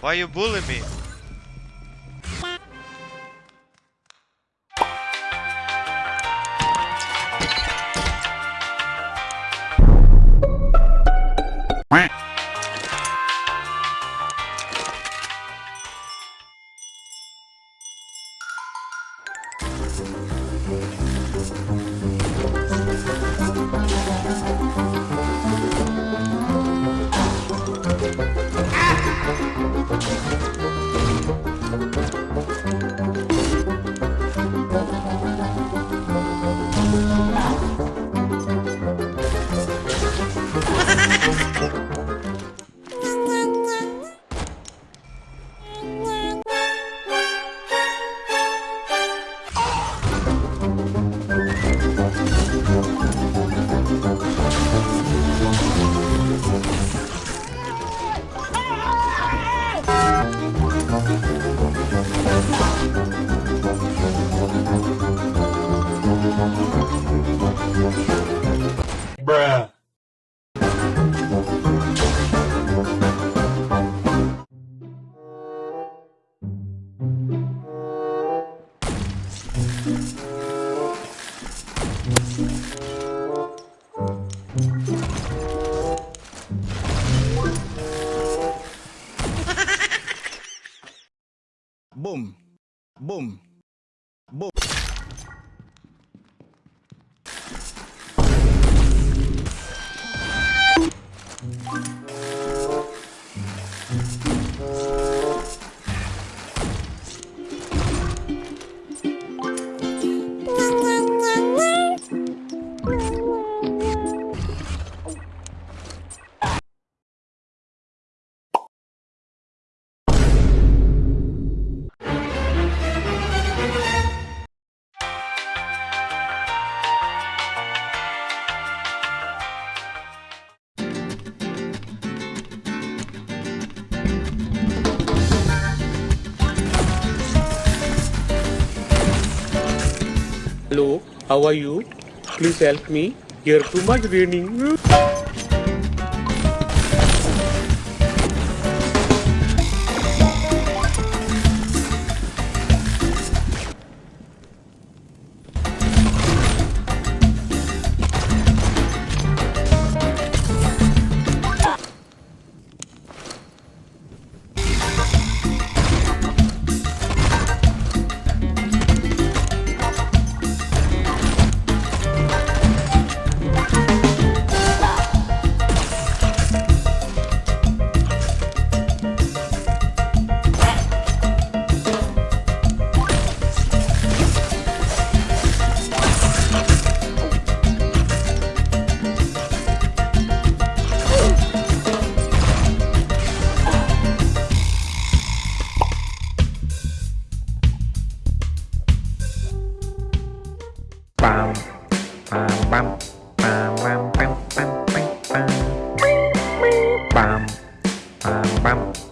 Why you bully me? Bruh. Boom. Boom. Boom. Hello, how are you? Please help me. Here too much raining. pam pam pam pam pam pam pam pam pam pam pam